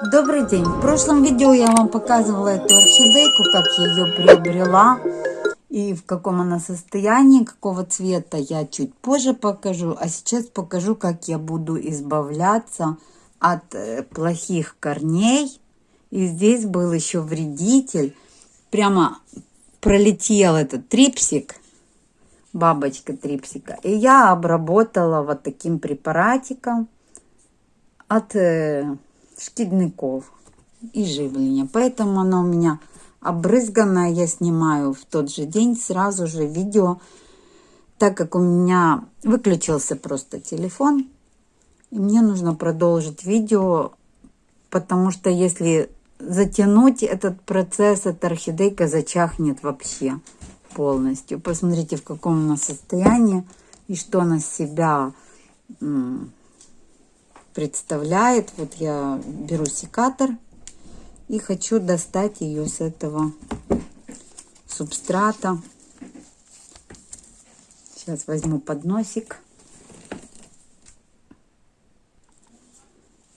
Добрый день! В прошлом видео я вам показывала эту орхидейку, как я ее приобрела и в каком она состоянии, какого цвета я чуть позже покажу. А сейчас покажу, как я буду избавляться от э, плохих корней. И здесь был еще вредитель. Прямо пролетел этот трипсик, бабочка трипсика. И я обработала вот таким препаратиком от э, шкідников и живления. Поэтому она у меня обрызганная. Я снимаю в тот же день сразу же видео, так как у меня выключился просто телефон. И мне нужно продолжить видео, потому что если затянуть этот процесс, эта орхидейка зачахнет вообще полностью. Посмотрите, в каком она состоянии и что она себя представляет. Вот я беру секатор и хочу достать ее с этого субстрата. Сейчас возьму подносик.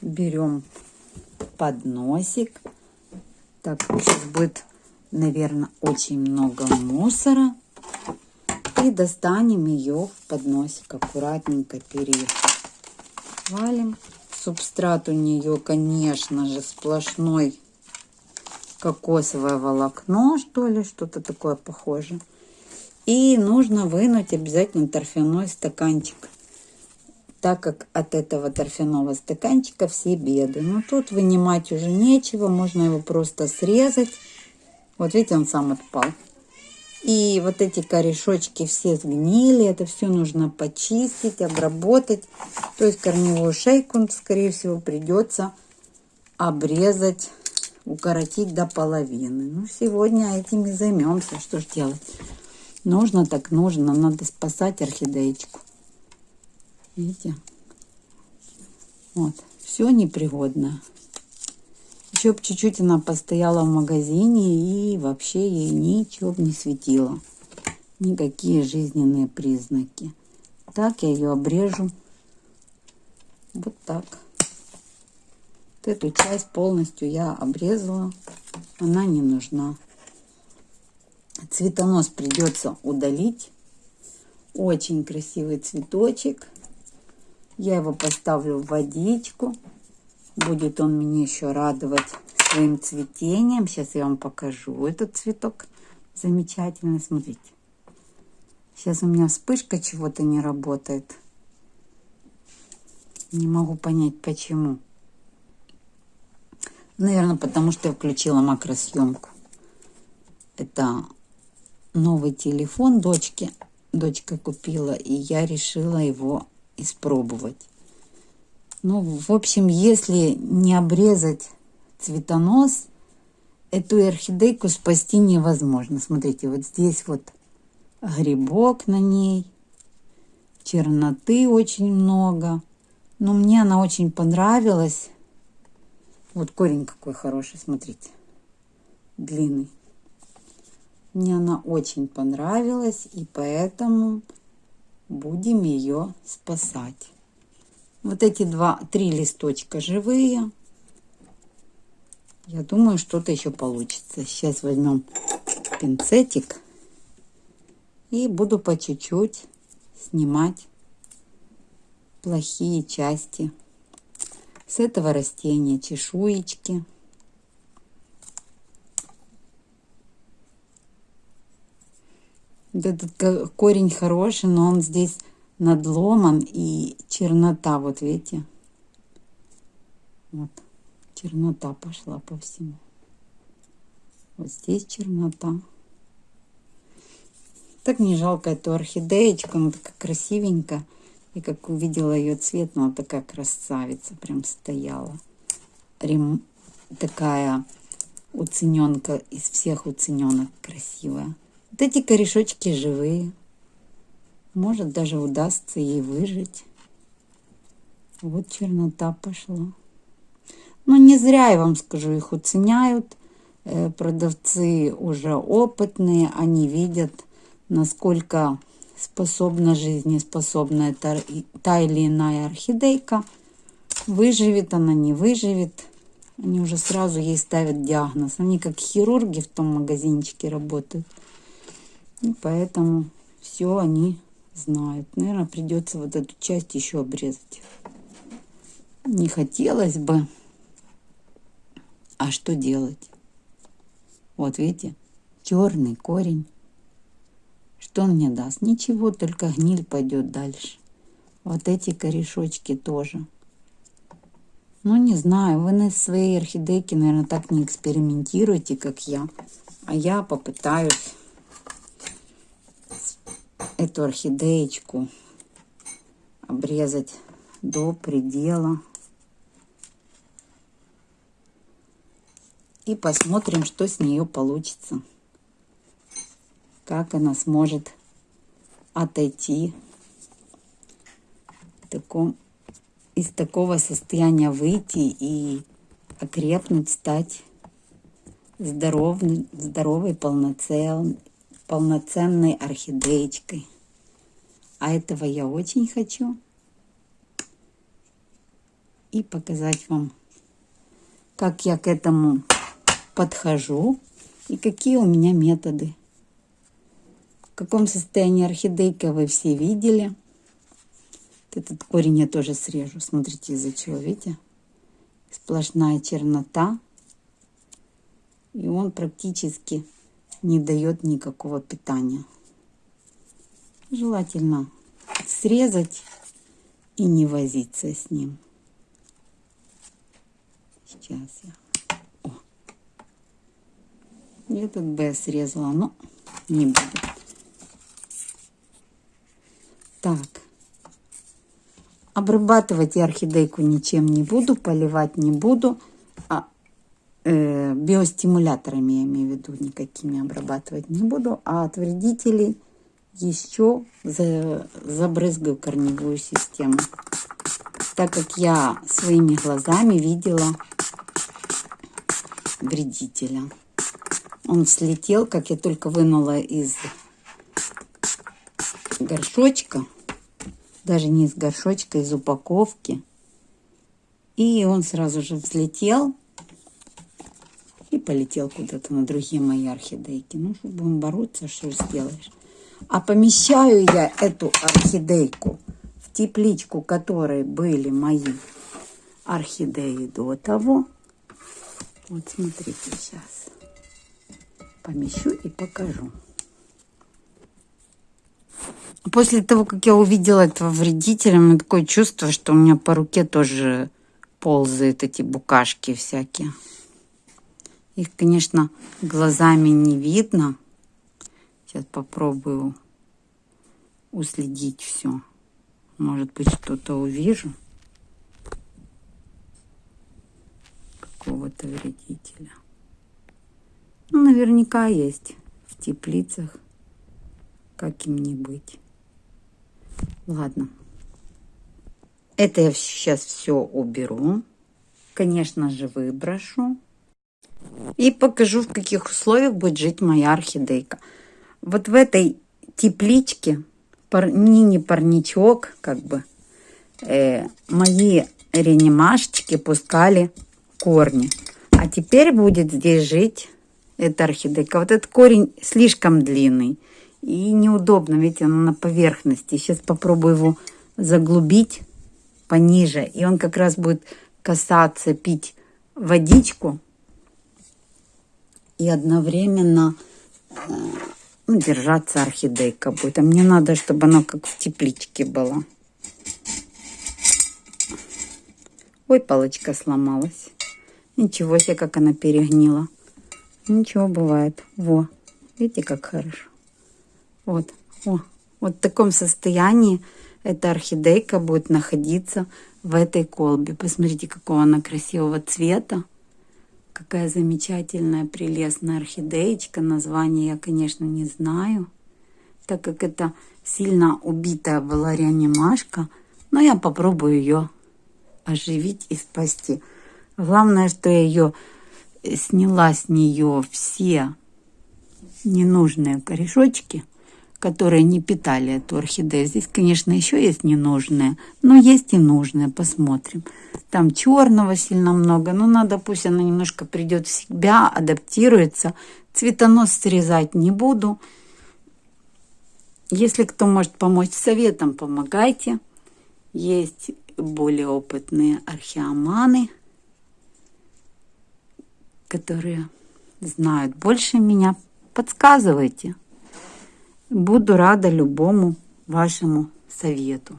Берем подносик. Так, сейчас будет, наверное, очень много мусора. И достанем ее в подносик. Аккуратненько перевалим. Субстрат у нее, конечно же, сплошной кокосовое волокно, что ли, что-то такое похоже. И нужно вынуть обязательно торфяной стаканчик, так как от этого торфяного стаканчика все беды. Но тут вынимать уже нечего, можно его просто срезать. Вот видите, он сам отпал. И вот эти корешочки все сгнили, это все нужно почистить, обработать. То есть корневую шейку, скорее всего, придется обрезать, укоротить до половины. Ну, сегодня этим и займемся. Что ж делать? Нужно так нужно, надо спасать орхидеечку. Видите? Вот, все непригодное. Еще чуть-чуть она постояла в магазине и вообще ей ничего не светило. Никакие жизненные признаки. Так я ее обрежу. Вот так. Вот эту часть полностью я обрезала. Она не нужна. Цветонос придется удалить. Очень красивый цветочек. Я его поставлю в водичку. Будет он меня еще радовать своим цветением. Сейчас я вам покажу этот цветок. Замечательный, смотрите. Сейчас у меня вспышка чего-то не работает. Не могу понять, почему. Наверное, потому что я включила макросъемку. Это новый телефон дочки. Дочка купила, и я решила его испробовать. Ну, в общем, если не обрезать цветонос, эту орхидейку спасти невозможно. Смотрите, вот здесь вот грибок на ней, черноты очень много. Но мне она очень понравилась. Вот корень какой хороший, смотрите, длинный. Мне она очень понравилась, и поэтому будем ее спасать. Вот эти два, три листочка живые. Я думаю, что-то еще получится. Сейчас возьмем пинцетик и буду по чуть-чуть снимать плохие части с этого растения, чешуечки. Этот корень хороший, но он здесь надломан и чернота, вот видите, вот чернота пошла по всему. Вот здесь чернота. Так не жалко эту орхидеечку, она такая красивенькая. И как увидела ее цвет, ну, она такая красавица, прям стояла. Рем... Такая уцененка из всех уцененок красивая. Вот эти корешочки живые. Может, даже удастся ей выжить. Вот чернота пошла. Но не зря, я вам скажу, их уценяют. Э, продавцы уже опытные, они видят, насколько способна жизнеспособна та, та или иная орхидейка. Выживет она, не выживет. Они уже сразу ей ставят диагноз. Они как хирурги в том магазинчике работают. И поэтому все они знают. Наверное, придется вот эту часть еще обрезать. Не хотелось бы. А что делать? Вот видите, черный корень. Что он мне даст? Ничего, только гниль пойдет дальше. Вот эти корешочки тоже. Ну, не знаю, вы на своей орхидейке, наверное, так не экспериментируете, как я. А я попытаюсь эту орхидеечку обрезать до предела. И посмотрим, что с нее получится. Как она сможет отойти таком, из такого состояния выйти и окрепнуть, стать здоровой, здоровой полноценной, полноценной орхидеечкой. А этого я очень хочу. И показать вам, как я к этому подхожу и какие у меня методы. В каком состоянии орхидейка вы все видели. Этот корень я тоже срежу. Смотрите, из-за чего, видите? Сплошная чернота. И он практически не дает никакого питания. Желательно срезать и не возиться с ним. Сейчас я... О. Этот бы я срезала, но не буду. Так. Обрабатывать я орхидейку ничем не буду, поливать не буду. Э, биостимуляторами, я имею в виду, никакими обрабатывать не буду. А от вредителей еще за, забрызгаю корневую систему. Так как я своими глазами видела вредителя. Он слетел, как я только вынула из горшочка даже не из горшочка, из упаковки. И он сразу же взлетел полетел куда-то на другие мои орхидейки. Ну, что будем бороться, что сделаешь. А помещаю я эту орхидейку в тепличку, которой были мои орхидеи до того. Вот смотрите сейчас. Помещу и покажу. После того, как я увидела этого вредителя, у меня такое чувство, что у меня по руке тоже ползают эти букашки всякие. Их, конечно, глазами не видно. Сейчас попробую уследить все. Может быть, что-то увижу. Какого-то вредителя. Ну, наверняка есть в теплицах. Как им не быть. Ладно. Это я сейчас все уберу. Конечно же, выброшу. И покажу, в каких условиях будет жить моя орхидейка. Вот в этой тепличке, мини-парничок, как бы, э, мои реанимашечки пускали корни. А теперь будет здесь жить эта орхидейка. Вот этот корень слишком длинный. И неудобно, видите, он на поверхности. Сейчас попробую его заглубить пониже. И он как раз будет касаться, пить водичку. И одновременно э, ну, держаться орхидейка будет. А мне надо, чтобы она как в тепличке была. Ой, палочка сломалась. Ничего себе, как она перегнила. Ничего бывает. Во, видите, как хорошо. Вот, о, вот в таком состоянии эта орхидейка будет находиться в этой колбе. Посмотрите, какого она красивого цвета. Какая замечательная, прелестная орхидеечка. Название я, конечно, не знаю, так как это сильно убитая была реанимашка. Но я попробую ее оживить и спасти. Главное, что я ее сняла с нее все ненужные корешочки – которые не питали эту орхидею. Здесь, конечно, еще есть ненужные, но есть и нужные. Посмотрим. Там черного сильно много, но надо, пусть она немножко придет в себя, адаптируется. Цветонос срезать не буду. Если кто может помочь советом, помогайте. Есть более опытные археоманы, которые знают больше меня. Подсказывайте. Буду рада любому вашему совету.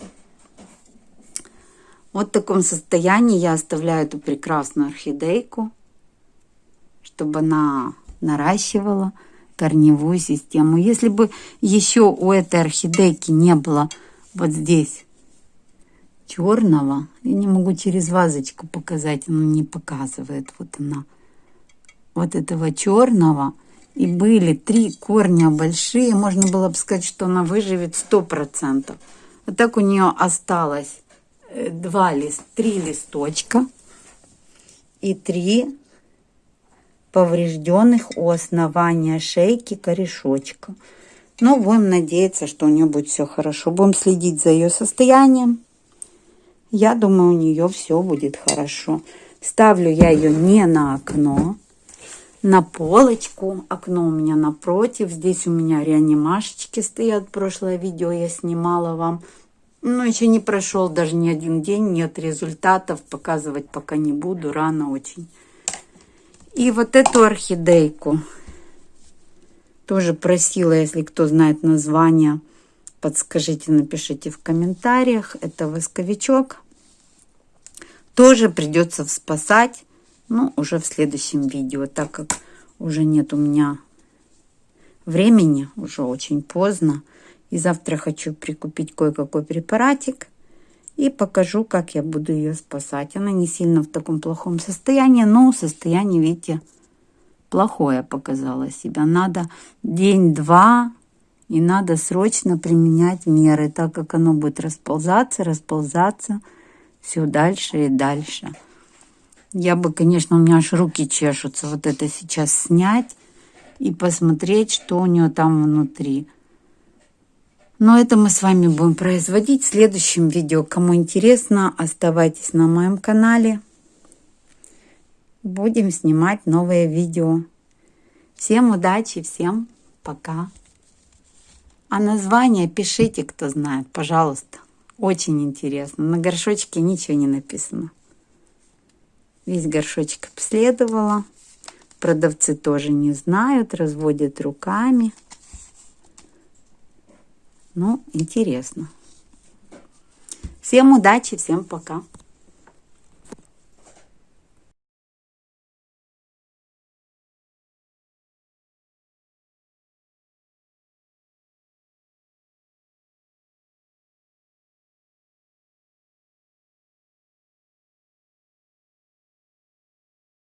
Вот в таком состоянии я оставляю эту прекрасную орхидейку, чтобы она наращивала корневую систему. Если бы еще у этой орхидейки не было вот здесь черного, я не могу через вазочку показать, она не показывает, вот она, вот этого черного, и были три корня большие, можно было бы сказать, что она выживет сто процентов. А так у нее осталось э, два лист, три листочка и три поврежденных у основания шейки корешочка. Но будем надеяться, что у нее будет все хорошо. Будем следить за ее состоянием. Я думаю, у нее все будет хорошо. Ставлю я ее не на окно, на полочку. Окно у меня напротив. Здесь у меня реанимашечки стоят. Прошлое видео я снимала вам. Но еще не прошел даже ни один день. Нет результатов. Показывать пока не буду. Рано очень. И вот эту орхидейку. Тоже просила, если кто знает название, подскажите, напишите в комментариях. Это восковичок. Тоже придется спасать ну, уже в следующем видео, так как уже нет у меня времени, уже очень поздно. И завтра хочу прикупить кое-какой препаратик и покажу, как я буду ее спасать. Она не сильно в таком плохом состоянии, но состояние, видите, плохое показало себя. Надо день-два и надо срочно применять меры, так как оно будет расползаться, расползаться все дальше и дальше. Я бы, конечно, у меня аж руки чешутся вот это сейчас снять и посмотреть, что у нее там внутри. Но это мы с вами будем производить в следующем видео. Кому интересно, оставайтесь на моем канале. Будем снимать новые видео. Всем удачи, всем пока. А название пишите, кто знает, пожалуйста. Очень интересно. На горшочке ничего не написано. Весь горшочек обследовала. Продавцы тоже не знают, разводят руками. Ну, интересно. Всем удачи, всем пока.